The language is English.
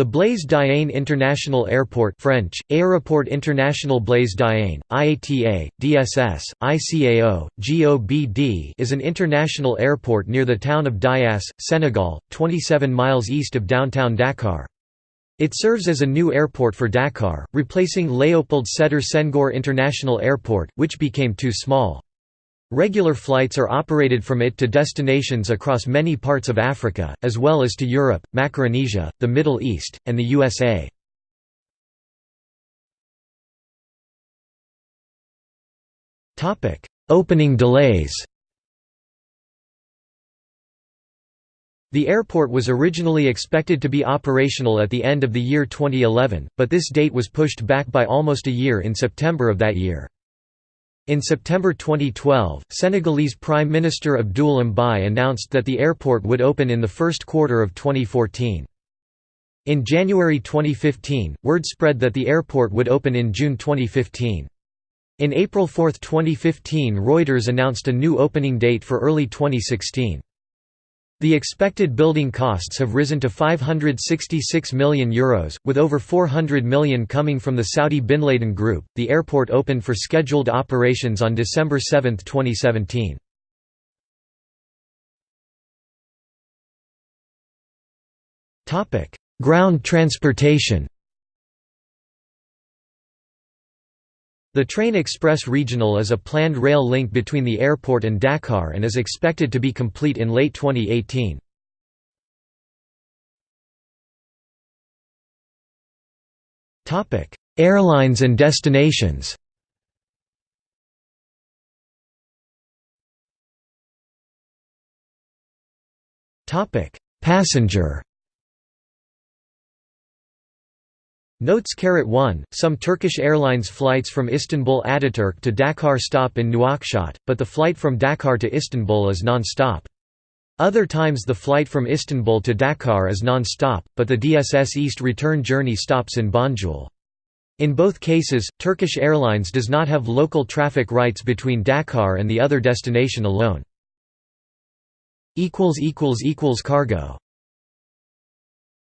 The Blaise Diagne International Airport French, Aéroport International Blaise Diagne, IATA, DSS, ICAO, GOBD is an international airport near the town of Diass, Senegal, 27 miles east of downtown Dakar. It serves as a new airport for Dakar, replacing Léopold Sédar Senghor International Airport, which became too small. Regular flights are operated from it to destinations across many parts of Africa, as well as to Europe, Macaronesia, the Middle East, and the USA. Opening delays The airport was originally expected to be operational at the end of the year 2011, but this date was pushed back by almost a year in September of that year. In September 2012, Senegalese Prime Minister Abdoul Mbaye announced that the airport would open in the first quarter of 2014. In January 2015, word spread that the airport would open in June 2015. In April 4, 2015 Reuters announced a new opening date for early 2016. The expected building costs have risen to €566 million, Euros, with over 400 million coming from the Saudi Bin Laden Group. The airport opened for scheduled operations on December 7, 2017. Ground transportation The Train Express Regional is a planned rail link between the airport and Dakar and is expected to be complete in late 2018. Airlines and destinations Passenger Notes 1, some Turkish Airlines flights from Istanbul Ataturk to Dakar stop in Nouakchott, but the flight from Dakar to Istanbul is non-stop. Other times the flight from Istanbul to Dakar is non-stop, but the DSS East return journey stops in Banjul. In both cases, Turkish Airlines does not have local traffic rights between Dakar and the other destination alone. Cargo